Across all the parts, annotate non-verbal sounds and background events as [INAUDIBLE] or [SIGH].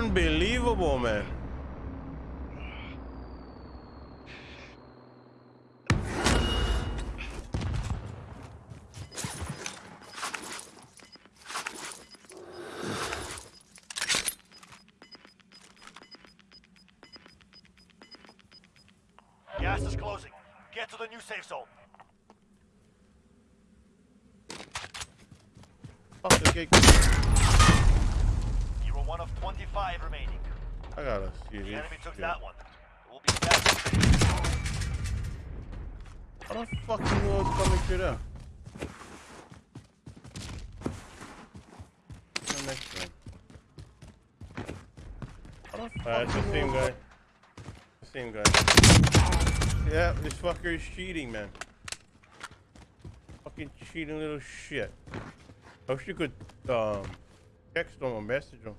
Unbelievable, man. Gas is closing. Get to the new safe zone. Fuck the gate. You were one of 25 remaining. I gotta see The enemy took that one. It will be fast. How the fuck you know it's coming through there? The next one. How the fuck uh, it's the same guy. The same guy. Yeah, this fucker is cheating, man. Fucking cheating little shit. I wish you could um text him or message him.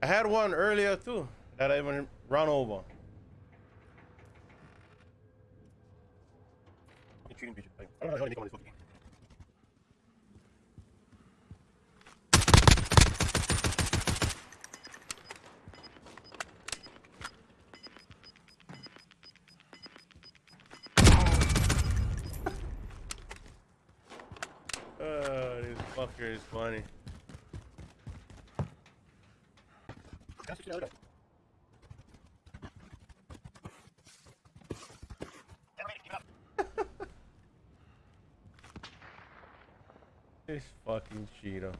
I had one earlier too that I even run over. Oh, this fucker is funny. [LAUGHS] This fucking cheater.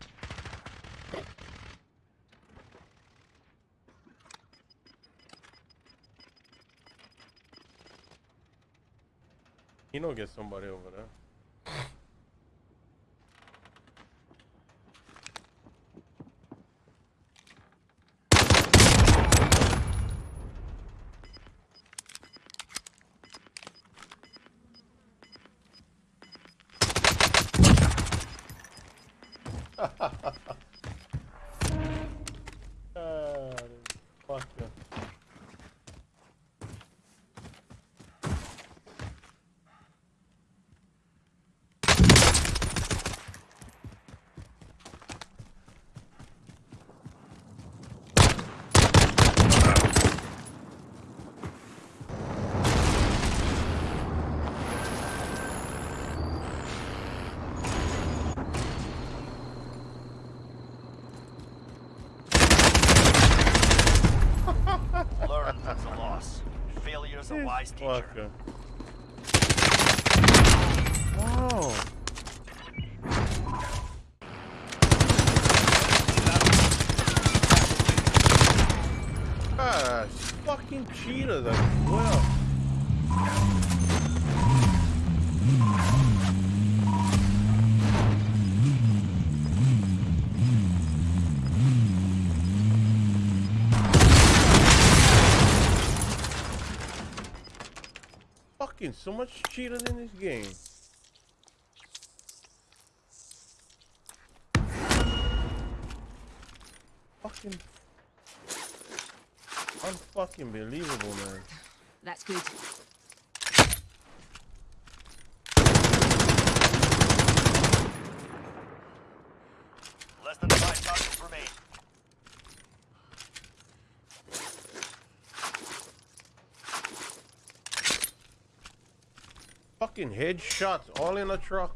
You know, get somebody over there. Ah, this fucker. Learn from the loss. Failure is a wise teacher. Fucker. Wow. Ah, fucking cheaters as well. So much cheaters in this game. Fucking unfucking believable, man. That's good. Fucking headshots all in a truck.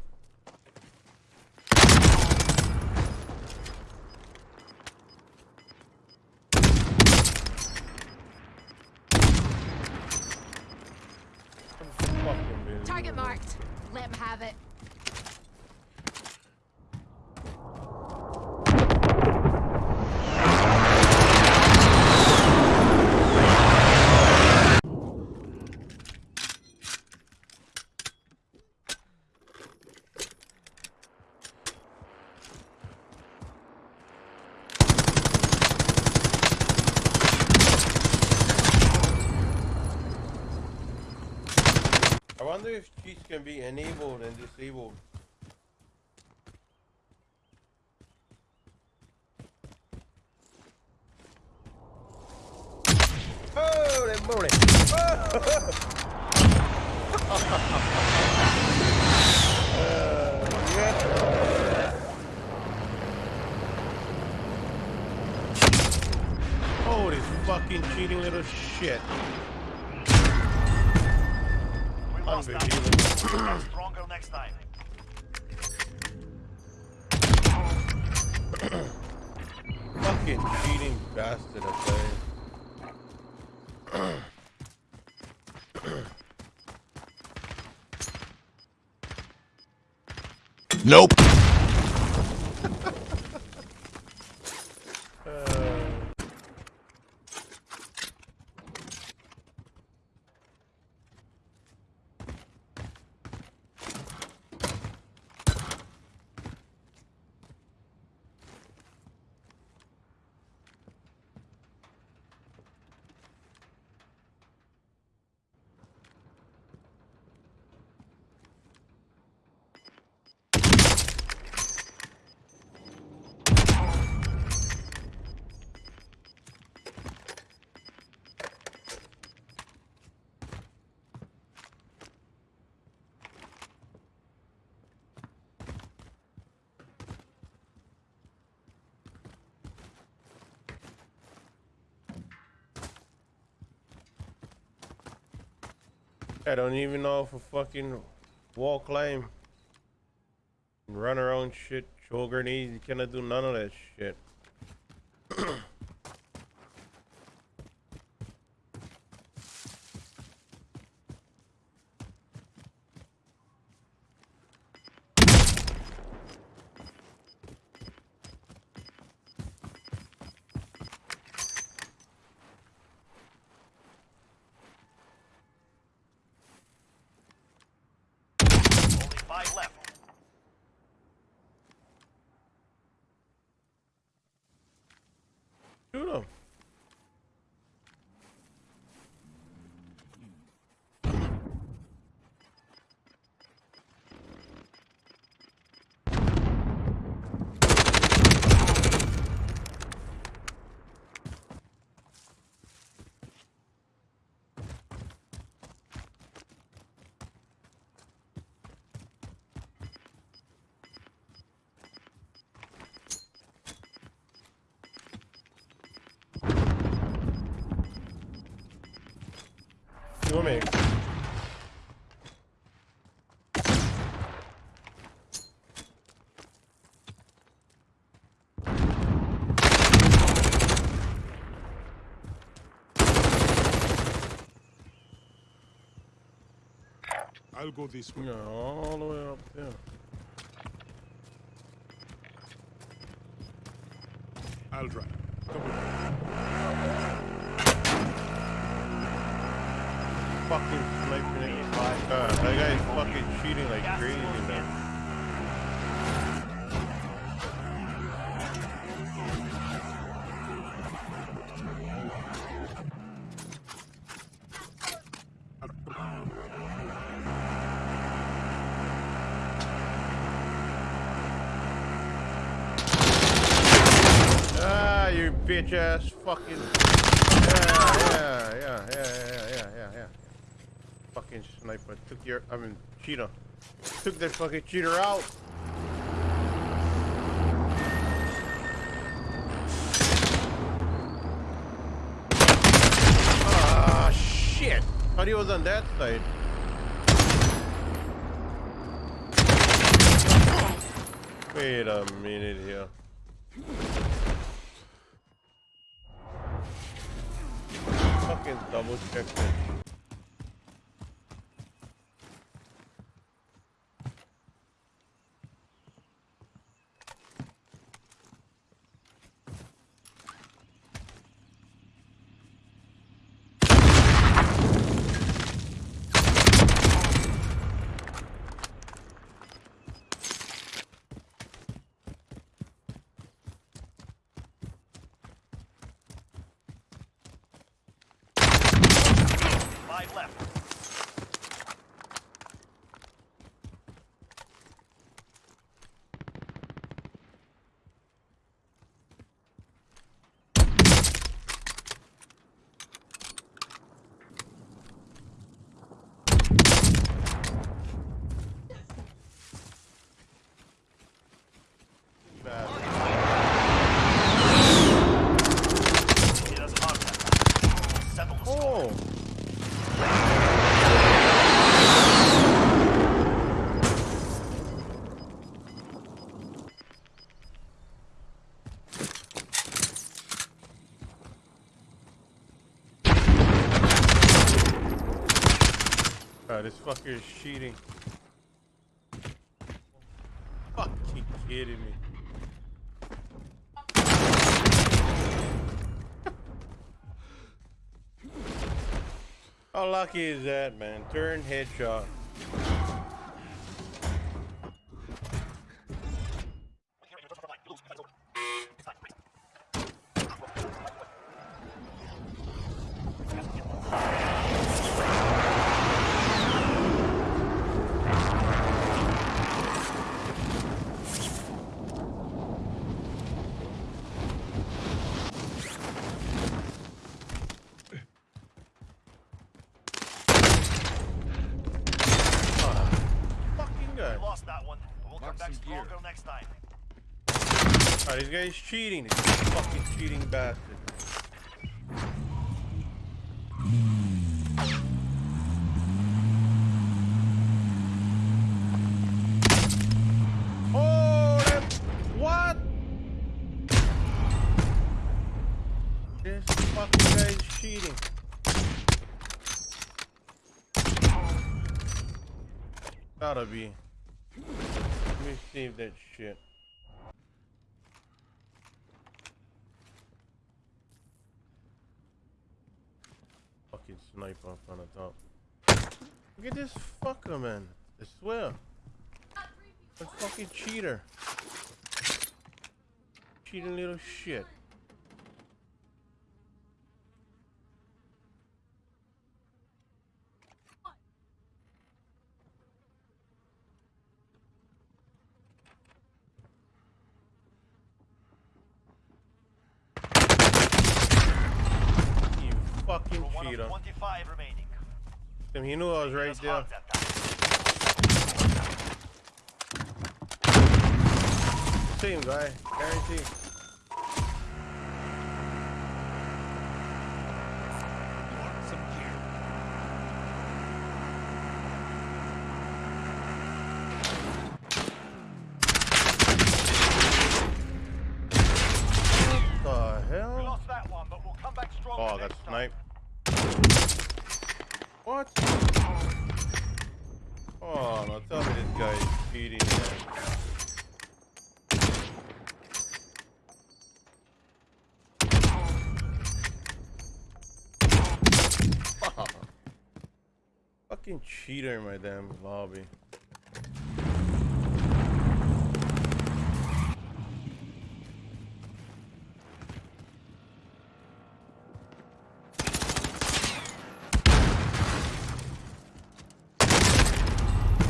Target marked. Let him have it. Wonder if cheats can be enabled and disabled. Holy moly! Uh, yeah. Oh, this fucking cheating little shit. Stronger next time. fucking cheating bastard, tell. Nope. I don't even know if a fucking wall climb. Run around shit, show grenades, you cannot do none of that shit. I'll go this way. Yeah, all the way up there. I'll drive. Fucking sniping at five God, that guy's fucking cheating like crazy, man. Ah, bitch ass fucking. Yeah, yeah, yeah. Fucking sniper took your. I mean, cheetah. Took that fucking cheater out. Ah, shit. Thought he was on that side. Wait a minute here. Fucking double check this. Five left. Bad. It is hot. this fucker is cheating. Fucking kidding me. How lucky is that, man? Turn headshot. Fucking guy. We lost that one. but We'll come Mark back some gear. stronger next time. Oh, this guy's cheating. This fucking cheating bastard. Oh, that, what? This fucking guy is cheating. Gotta be. Let me save that shit. Fucking sniper up on the top. Look at this fucker, man. I swear. A fucking cheater. Cheating little shit. You fucking We're one cheater. of 25 remaining. Damn, He knew I was right there. Same guy, guarantee. Mark some gear. What the hell? lost that one, but we'll come back stronger Oh, I got next time. sniped. What? Oh, no, tell me this guy is cheating, man. [LAUGHS] Fucking cheater in my damn lobby.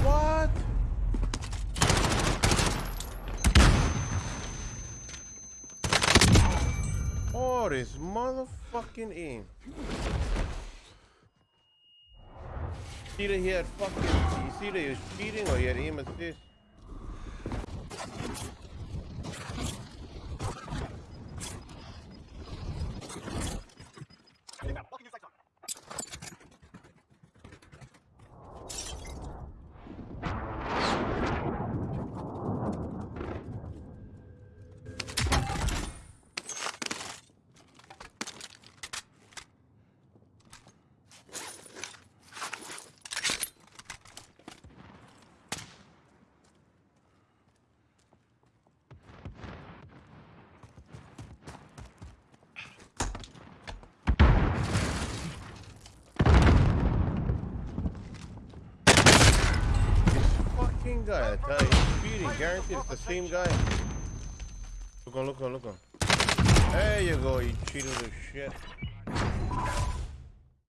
What? Oh, this motherfucking aim. Either he had fucking, you see that he was cheating or he had aim assist. Fucking guy, I tell you. Guaranteed it's the same guy. Look on, look on, look on. There you go, you cheating little shit.